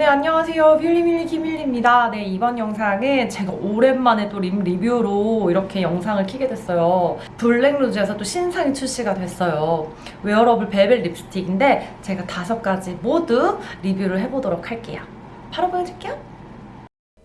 네 안녕하세요. 뷰리밀리 김밀리입니다. 네 이번 영상은 제가 오랜만에 또 lip 리뷰로 이렇게 영상을 키게 됐어요. 블랙루즈에서 또 신상이 출시가 됐어요. 웨어러블 벨벳 립스틱인데 제가 다섯 가지 모두 리뷰를 해보도록 할게요. 바로 보여줄게요.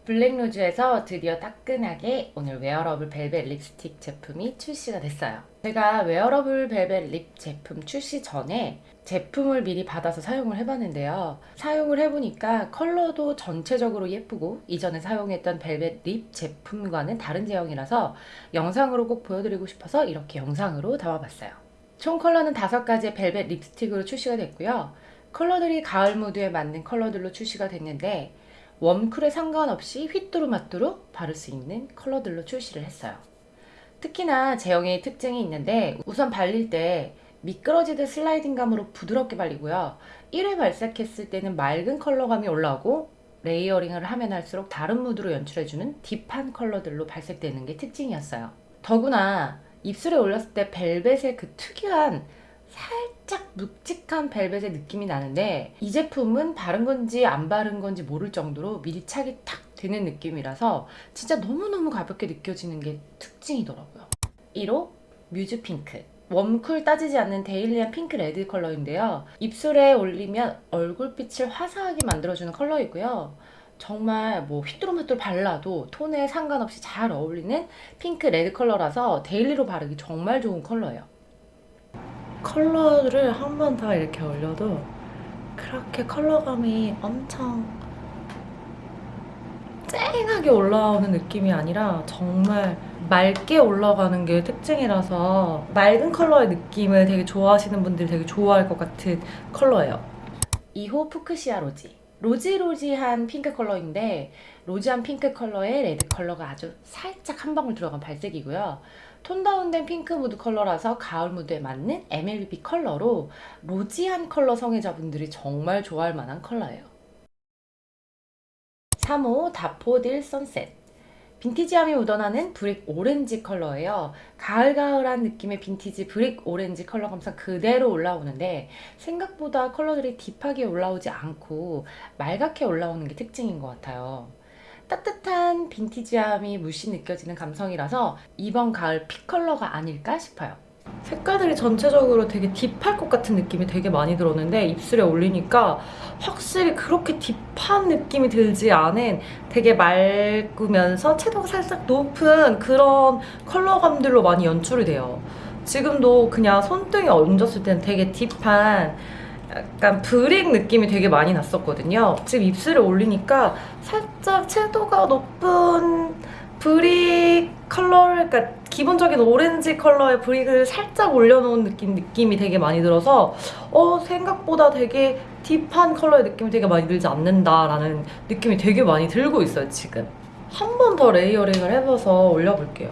블랙루즈에서 드디어 따끈하게 오늘 웨어러블 벨벳 립스틱 제품이 출시가 됐어요. 제가 웨어러블 벨벳 lip 제품 출시 전에 제품을 미리 받아서 사용을 해봤는데요. 사용을 해보니까 컬러도 전체적으로 예쁘고 이전에 사용했던 벨벳 lip 제품과는 다른 제형이라서 영상으로 꼭 보여드리고 싶어서 이렇게 영상으로 담아봤어요. 총 컬러는 다섯 가지의 벨벳 립스틱으로 출시가 됐고요. 컬러들이 가을 무드에 맞는 컬러들로 출시가 됐는데 warm cool에 상관없이 휘뚜루마뚜루 바를 수 있는 컬러들로 출시를 했어요. 특히나 제형의 특징이 있는데 우선 발릴 때 미끄러지듯 슬라이딩감으로 부드럽게 발리고요. 1회 발색했을 때는 맑은 컬러감이 올라오고 layering을 하면 할수록 다른 무드로 연출해주는 deep한 컬러들로 발색되는 게 특징이었어요. 더구나 입술에 올렸을 때 벨벳의 그 특유한 살짝 묵직한 벨벳의 느낌이 나는데 이 제품은 바른 건지 안 바른 건지 모를 정도로 밀착이 탁 되는 느낌이라서 진짜 너무너무 가볍게 느껴지는 게 특징이더라고요. 1호 뮤즈 핑크 warm cool 따지지 않는 daily한 핑크 레드 컬러인데요. 입술에 올리면 얼굴빛을 화사하게 만들어주는 컬러이고요. 정말 뭐 휘뚜루마뚜루 발라도 톤에 상관없이 잘 어울리는 핑크 레드 컬러라서 daily로 바르기 정말 좋은 컬러예요. 컬러를 한 번 더 이렇게 올려도 그렇게 컬러감이 엄청 쨍하게 올라오는 느낌이 아니라 정말 맑게 올라가는 게 특징이라서 맑은 컬러의 느낌을 되게 좋아하시는 분들이 되게 좋아할 것 같은 컬러예요. 2호 푸크시아 로지 rosy rosy한 핑크 컬러인데 rosy한 핑크 컬러에 레드 컬러가 아주 살짝 한 방울 들어간 발색이고요. 톤 다운된 핑크 무드 컬러라서 가을 무드에 맞는 MLBB 컬러로 rosy한 컬러 성애자분들이 정말 좋아할 만한 컬러예요. 3호 다포딜 선셋 빈티지함이 묻어나는 brick 오렌지 컬러예요. 가을가을한 느낌의 빈티지 brick 오렌지 컬러 감상 그대로 올라오는데 생각보다 컬러들이 deep하게 올라오지 않고 맑게 올라오는 게 특징인 것 같아요. 따뜻한 빈티지함이 물씬 느껴지는 감성이라서 이번 가을 픽 컬러가 아닐까 싶어요. 색깔들이 전체적으로 되게 딥할 것 같은 느낌이 되게 많이 들었는데 입술에 올리니까 확실히 그렇게 딥한 느낌이 들지 않은 되게 맑으면서 채도가 살짝 높은 그런 컬러감들로 많이 연출이 돼요. 지금도 그냥 손등에 얹었을 때는 되게 딥한 약간 brick 느낌이 되게 많이 났었거든요. 지금 입술에 올리니까 살짝 채도가 높은 brick 컬러를 기본적인 오렌지 컬러의 brick을 살짝 올려놓은 느낌, 느낌이 되게 많이 들어서 어 생각보다 되게 deep한 컬러의 느낌이 되게 많이 들지 않는다라는 느낌이 되게 많이 들고 있어요 지금. 한 번 더 layering을 해봐서 올려볼게요.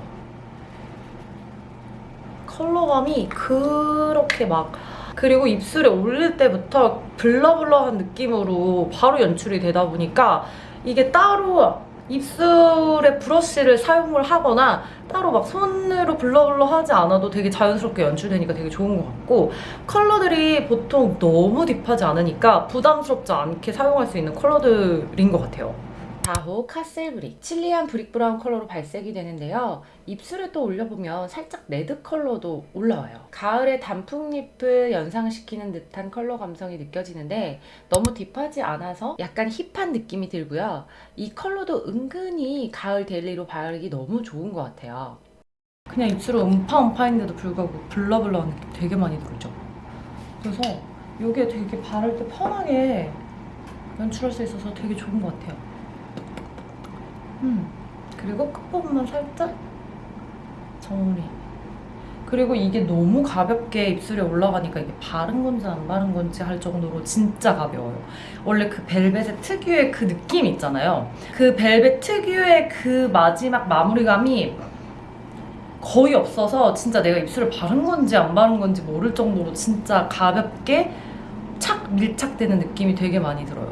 컬러감이 그렇게 막 그리고 입술에 올릴 때부터 blur blur한 느낌으로 바로 연출이 되다 보니까 이게 따로 입술에 브러쉬를 사용을 하거나 따로 막 손으로 blur blur 하지 않아도 되게 자연스럽게 연출되니까 되게 좋은 것 같고 컬러들이 보통 너무 deep하지 않으니까 부담스럽지 않게 사용할 수 있는 컬러들인 것 같아요. 4호 카셀 브릭 chili한 brick 브라운 컬러로 발색이 되는데요. 입술에 또 올려보면 살짝 레드 컬러도 올라와요. 가을의 단풍잎을 연상시키는 듯한 컬러 감성이 느껴지는데 너무 deep하지 않아서 약간 hip한 느낌이 들고요. 이 컬러도 은근히 가을 daily로 바르기 너무 좋은 것 같아요. 그냥 입술은 음파음파인데도 불구하고 blur blur한 느낌 되게 많이 들죠. 그래서 이게 되게 바를 때 편하게 연출할 수 있어서 되게 좋은 것 같아요 음. 그리고 끝부분만 살짝 정리. 그리고 이게 너무 가볍게 입술에 올라가니까 이게 바른 건지 안 바른 건지 할 정도로 진짜 가벼워요. 원래 그 벨벳의 특유의 그 느낌 있잖아요. 그 벨벳 특유의 그 마지막 마무리감이 거의 없어서 진짜 내가 입술에 바른 건지 안 바른 건지 모를 정도로 진짜 가볍게 착 밀착되는 느낌이 되게 많이 들어요.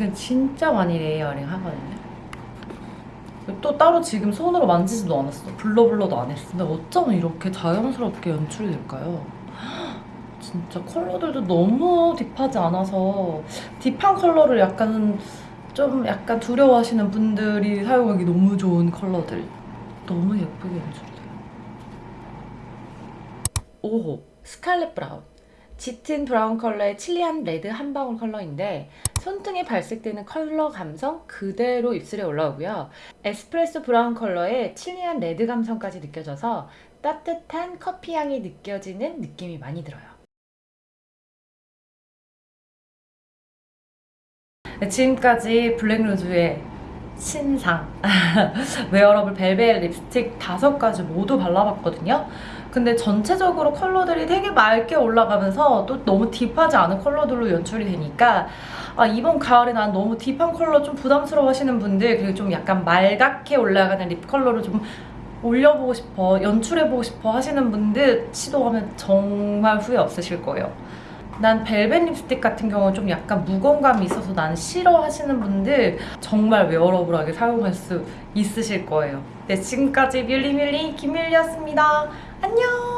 지금 진짜 많이 layering 하거든요. 또 따로 지금 손으로 만지지도 않았어. blur blur도 안 했어. 근데 어쩌면 이렇게 자연스럽게 연출이 될까요? 진짜 컬러들도 너무 deep하지 않아서 deep한 컬러를 약간 좀 약간 두려워하시는 분들이 사용하기 너무 좋은 컬러들 너무 예쁘게 연출돼요. 5호 스칼렛 브라운 짙은 브라운 컬러의 chili한 레드 한 방울 컬러인데 손등에 발색되는 컬러 감성 그대로 입술에 올라오고요. 에스프레소 브라운 컬러의 chili한 레드 감성까지 느껴져서 따뜻한 커피 향이 느껴지는 느낌이 많이 들어요. 네, 지금까지 블랙루즈의 신상 웨어러블 벨벳 립스틱 다섯 가지 모두 발라봤거든요. 근데 전체적으로 컬러들이 되게 맑게 올라가면서 또 너무 deep하지 않은 컬러들로 연출이 되니까 아, 이번 가을에 난 너무 deep한 컬러 좀 부담스러워 하시는 분들 그리고 좀 약간 말갛게 올라가는 lip 컬러를 좀 올려보고 싶어 연출해보고 싶어 하시는 분들 시도하면 정말 후회 없으실 거예요. 난 벨벳 립스틱 같은 경우는 좀 약간 무거움감이 있어서 나는 싫어 하시는 분들 정말 wearable하게 사용할 수 있으실 거예요. 네, 지금까지 밀리밀리 김밀리였습니다. 안녕!